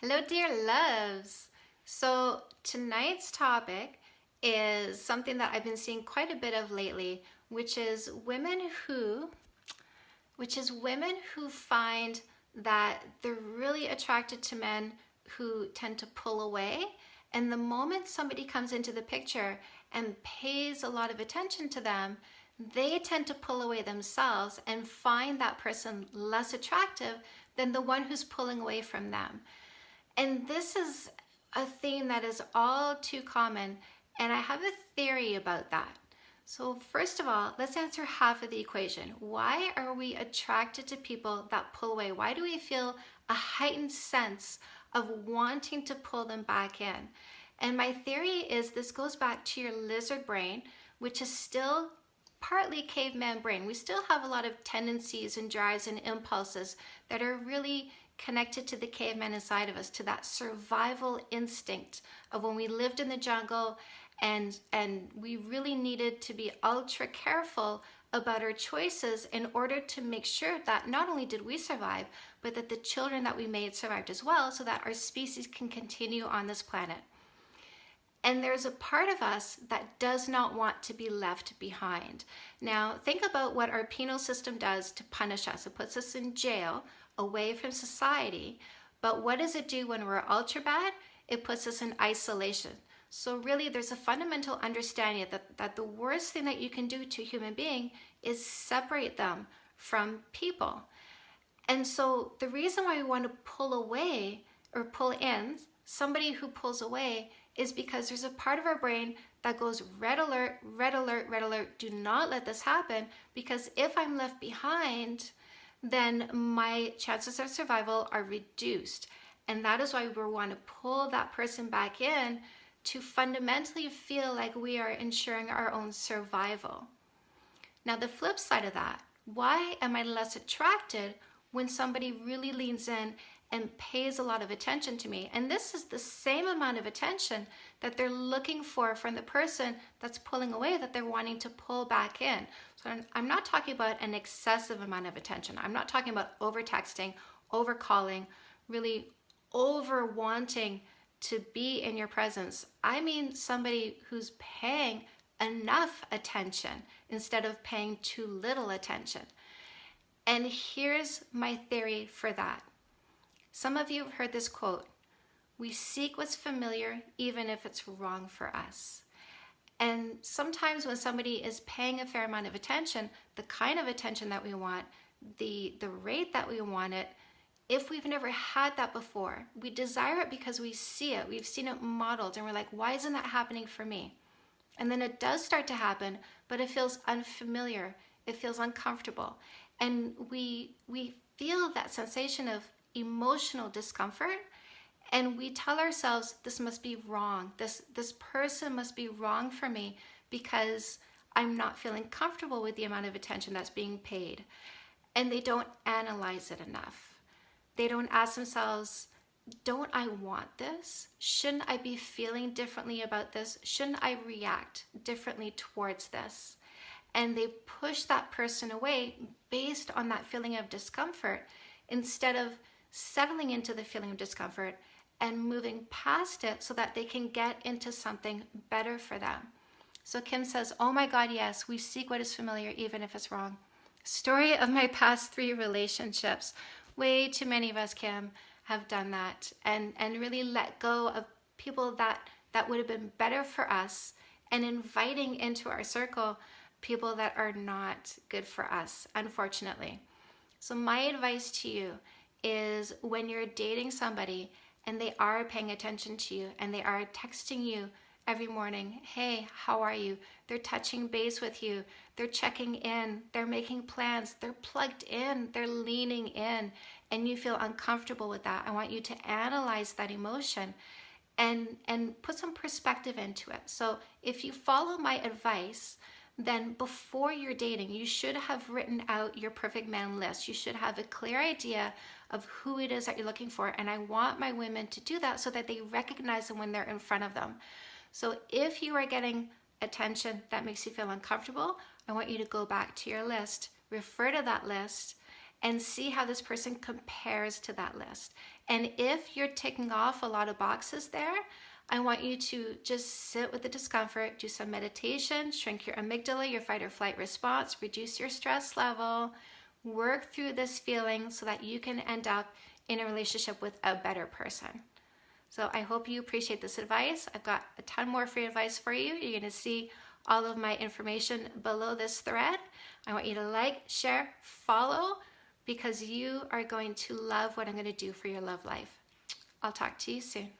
Hello, dear loves. So tonight's topic is something that I've been seeing quite a bit of lately, which is women who, which is women who find that they're really attracted to men who tend to pull away. And the moment somebody comes into the picture and pays a lot of attention to them, they tend to pull away themselves and find that person less attractive than the one who's pulling away from them. And this is a theme that is all too common, and I have a theory about that. So first of all, let's answer half of the equation. Why are we attracted to people that pull away? Why do we feel a heightened sense of wanting to pull them back in? And my theory is this goes back to your lizard brain, which is still partly caveman brain. We still have a lot of tendencies and drives and impulses that are really connected to the caveman inside of us, to that survival instinct of when we lived in the jungle and, and we really needed to be ultra careful about our choices in order to make sure that not only did we survive, but that the children that we made survived as well so that our species can continue on this planet. And there's a part of us that does not want to be left behind. Now, think about what our penal system does to punish us. It puts us in jail away from society. But what does it do when we're ultra bad? It puts us in isolation. So really there's a fundamental understanding that, that the worst thing that you can do to a human being is separate them from people. And so the reason why we want to pull away or pull in somebody who pulls away is because there's a part of our brain that goes red alert, red alert, red alert. Do not let this happen because if I'm left behind, then my chances of survival are reduced. And that is why we want to pull that person back in to fundamentally feel like we are ensuring our own survival. Now, the flip side of that, why am I less attracted when somebody really leans in and pays a lot of attention to me. And this is the same amount of attention that they're looking for from the person that's pulling away that they're wanting to pull back in. So I'm not talking about an excessive amount of attention. I'm not talking about over texting, over calling, really over wanting to be in your presence. I mean somebody who's paying enough attention instead of paying too little attention. And here's my theory for that. Some of you have heard this quote, we seek what's familiar even if it's wrong for us. And sometimes when somebody is paying a fair amount of attention, the kind of attention that we want, the, the rate that we want it, if we've never had that before, we desire it because we see it, we've seen it modeled, and we're like, why isn't that happening for me? And then it does start to happen, but it feels unfamiliar, it feels uncomfortable. And we, we feel that sensation of emotional discomfort and we tell ourselves this must be wrong. This this person must be wrong for me because i'm not feeling comfortable with the amount of attention that's being paid. And they don't analyze it enough. They don't ask themselves don't i want this? Shouldn't i be feeling differently about this? Shouldn't i react differently towards this? And they push that person away based on that feeling of discomfort instead of settling into the feeling of discomfort and moving past it so that they can get into something better for them. So Kim says, oh my God, yes, we seek what is familiar even if it's wrong. Story of my past three relationships. Way too many of us, Kim, have done that and, and really let go of people that, that would have been better for us and inviting into our circle people that are not good for us, unfortunately. So my advice to you is when you're dating somebody and they are paying attention to you and they are texting you every morning, hey, how are you? They're touching base with you. They're checking in. They're making plans. They're plugged in. They're leaning in and you feel uncomfortable with that. I want you to analyze that emotion and, and put some perspective into it. So if you follow my advice, then before you're dating, you should have written out your perfect man list. You should have a clear idea of who it is that you're looking for. And I want my women to do that so that they recognize them when they're in front of them. So if you are getting attention that makes you feel uncomfortable, I want you to go back to your list, refer to that list, and see how this person compares to that list. And if you're ticking off a lot of boxes there, I want you to just sit with the discomfort, do some meditation, shrink your amygdala, your fight or flight response, reduce your stress level, work through this feeling so that you can end up in a relationship with a better person. So I hope you appreciate this advice. I've got a ton more free advice for you. You're going to see all of my information below this thread. I want you to like, share, follow because you are going to love what I'm going to do for your love life. I'll talk to you soon.